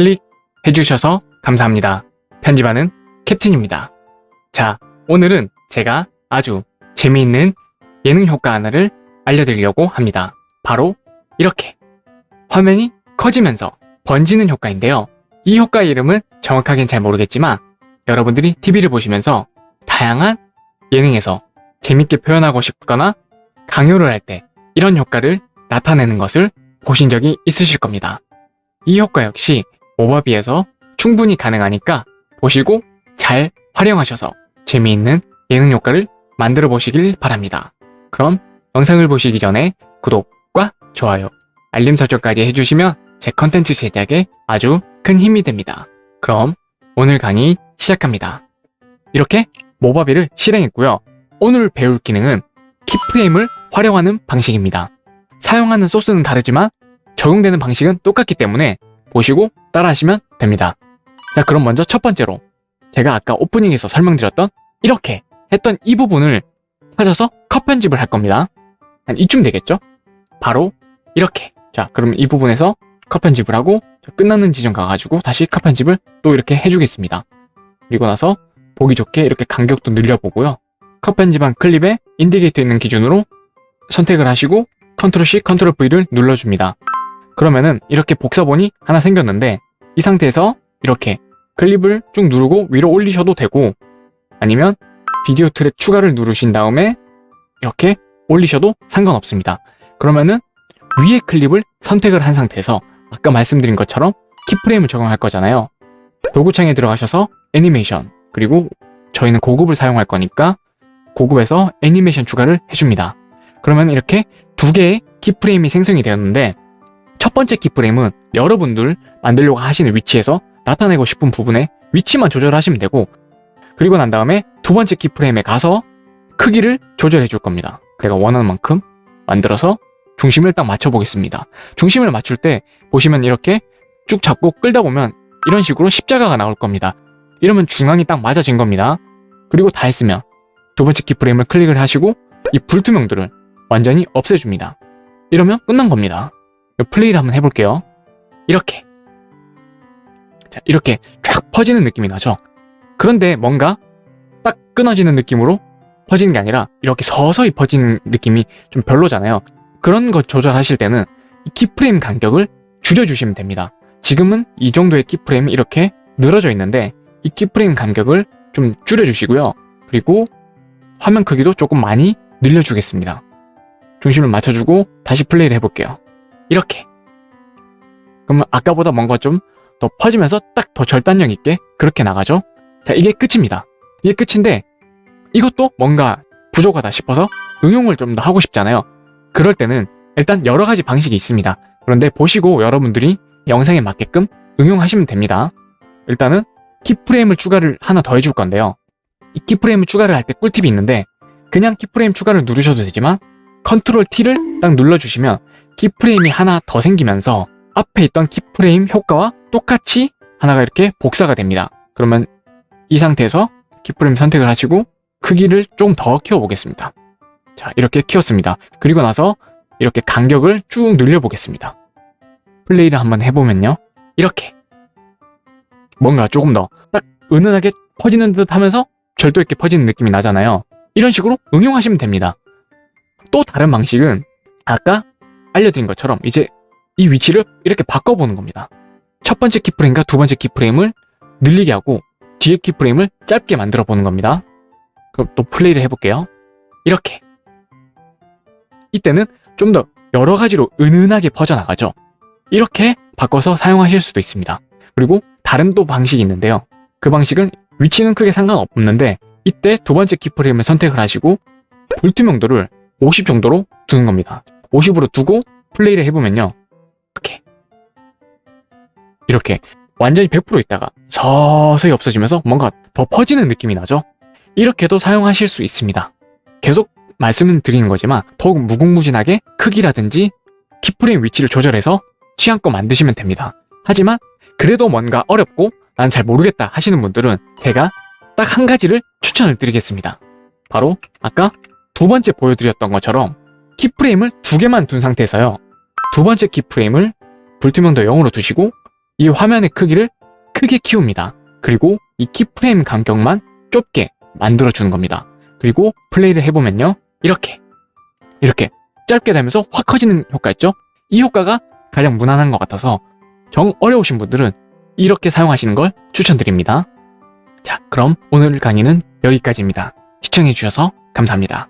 클릭해주셔서 감사합니다. 편집하는 캡틴입니다. 자, 오늘은 제가 아주 재미있는 예능 효과 하나를 알려드리려고 합니다. 바로 이렇게 화면이 커지면서 번지는 효과인데요. 이 효과의 이름은 정확하게는 잘 모르겠지만 여러분들이 TV를 보시면서 다양한 예능에서 재밌게 표현하고 싶거나 강요를 할 때 이런 효과를 나타내는 것을 보신 적이 있으실 겁니다. 이 효과 역시 모바비에서 충분히 가능하니까 보시고 잘 활용하셔서 재미있는 예능 효과를 만들어 보시길 바랍니다. 그럼 영상을 보시기 전에 구독과 좋아요, 알림 설정까지 해주시면 제 컨텐츠 제작에 아주 큰 힘이 됩니다. 그럼 오늘 강의 시작합니다. 이렇게 모바비를 실행했고요. 오늘 배울 기능은 키프레임을 활용하는 방식입니다. 사용하는 소스는 다르지만 적용되는 방식은 똑같기 때문에 보시고 따라하시면 됩니다. 자 그럼 먼저 첫 번째로 제가 아까 오프닝에서 설명드렸던 이렇게 했던 이 부분을 찾아서 컷 편집을 할 겁니다. 한 이쯤 되겠죠? 바로 이렇게 자 그럼 이 부분에서 컷 편집을 하고 끝나는 지점 가가지고 다시 컷 편집을 또 이렇게 해주겠습니다. 그리고 나서 보기 좋게 이렇게 간격도 늘려보고요. 컷 편집한 클립에 indicator 있는 기준으로 선택을 하시고 컨트롤 C, 컨트롤 V를 눌러줍니다. 그러면은 이렇게 복사본이 하나 생겼는데 이 상태에서 이렇게 클립을 쭉 누르고 위로 올리셔도 되고 아니면 비디오 트랙 추가를 누르신 다음에 이렇게 올리셔도 상관없습니다. 그러면은 위에 클립을 선택을 한 상태에서 아까 말씀드린 것처럼 키프레임을 적용할 거잖아요. 도구창에 들어가셔서 애니메이션 그리고 저희는 고급을 사용할 거니까 고급에서 애니메이션 추가를 해줍니다. 그러면 이렇게 두 개의 키프레임이 생성이 되었는데 첫 번째 키프레임은 여러분들 만들려고 하시는 위치에서 나타내고 싶은 부분에 위치만 조절하시면 되고 그리고 난 다음에 두 번째 키프레임에 가서 크기를 조절해 줄 겁니다. 제가 원하는 만큼 만들어서 중심을 딱 맞춰 보겠습니다. 중심을 맞출 때 보시면 이렇게 쭉 잡고 끌다 보면 이런 식으로 십자가가 나올 겁니다. 이러면 중앙이 딱 맞아진 겁니다. 그리고 다 했으면 두 번째 키프레임을 클릭을 하시고 이 불투명들을 완전히 없애줍니다. 이러면 끝난 겁니다. 플레이를 한번 해볼게요. 이렇게 자 이렇게 쫙 퍼지는 느낌이 나죠? 그런데 뭔가 딱 끊어지는 느낌으로 퍼지는 게 아니라 이렇게 서서히 퍼지는 느낌이 좀 별로잖아요. 그런 거 조절하실 때는 이 키프레임 간격을 줄여주시면 됩니다. 지금은 이 정도의 키프레임이 이렇게 늘어져 있는데 이 키프레임 간격을 좀 줄여주시고요. 그리고 화면 크기도 조금 많이 늘려주겠습니다. 중심을 맞춰주고 다시 플레이를 해볼게요. 이렇게 그러면 아까보다 뭔가 좀 더 퍼지면서 딱 더 절단력 있게 그렇게 나가죠. 자 이게 끝입니다. 이게 끝인데 이것도 뭔가 부족하다 싶어서 응용을 좀 더 하고 싶잖아요. 그럴 때는 일단 여러 가지 방식이 있습니다. 그런데 보시고 여러분들이 영상에 맞게끔 응용하시면 됩니다. 일단은 keyframe을 추가를 하나 더 해줄 건데요. 이 keyframe을 추가를 할 때 꿀팁이 있는데 그냥 keyframe 추가를 누르셔도 되지만 컨트롤 T를 딱 눌러주시면 키프레임이 하나 더 생기면서 앞에 있던 키프레임 효과와 똑같이 하나가 이렇게 복사가 됩니다. 그러면 이 상태에서 키프레임 선택을 하시고 크기를 좀 더 키워보겠습니다. 자 이렇게 키웠습니다. 그리고 나서 이렇게 간격을 쭉 늘려보겠습니다. 플레이를 한번 해보면요. 이렇게 뭔가 조금 더 딱 은은하게 퍼지는 듯 하면서 절도 있게 퍼지는 느낌이 나잖아요. 이런 식으로 응용하시면 됩니다. 또 다른 방식은 아까 알려드린 것처럼 이제 이 위치를 이렇게 바꿔보는 겁니다. 첫 번째 키프레임과 두 번째 키프레임을 늘리게 하고 뒤에 키프레임을 짧게 만들어 보는 겁니다. 그럼 또 플레이를 해볼게요. 이렇게 이때는 좀 더 여러 가지로 은은하게 퍼져나가죠. 이렇게 바꿔서 사용하실 수도 있습니다. 그리고 다른 또 방식이 있는데요. 그 방식은 위치는 크게 상관없는데 이때 두 번째 키프레임을 선택을 하시고 불투명도를 50 정도로 두는 겁니다. 50으로 두고 플레이를 해보면요. 이렇게 이렇게 완전히 100% 있다가 서서히 없어지면서 뭔가 더 퍼지는 느낌이 나죠? 이렇게도 사용하실 수 있습니다. 계속 말씀을 드리는 거지만 더욱 무궁무진하게 크기라든지 키프레임 위치를 조절해서 취향껏 만드시면 됩니다. 하지만 그래도 뭔가 어렵고 난 잘 모르겠다 하시는 분들은 제가 딱 한 가지를 추천을 드리겠습니다. 바로 아까 두 번째 보여드렸던 것처럼 키프레임을 두 개만 둔 상태에서요. 두 번째 키프레임을 불투명도 0으로 두시고 이 화면의 크기를 크게 키웁니다. 그리고 이 키프레임 간격만 좁게 만들어주는 겁니다. 그리고 플레이를 해보면요. 이렇게 이렇게 짧게 되면서 확 커지는 효과 있죠? 이 효과가 가장 무난한 것 같아서 정 어려우신 분들은 이렇게 사용하시는 걸 추천드립니다. 자, 그럼 오늘 강의는 여기까지입니다. 시청해주셔서 감사합니다.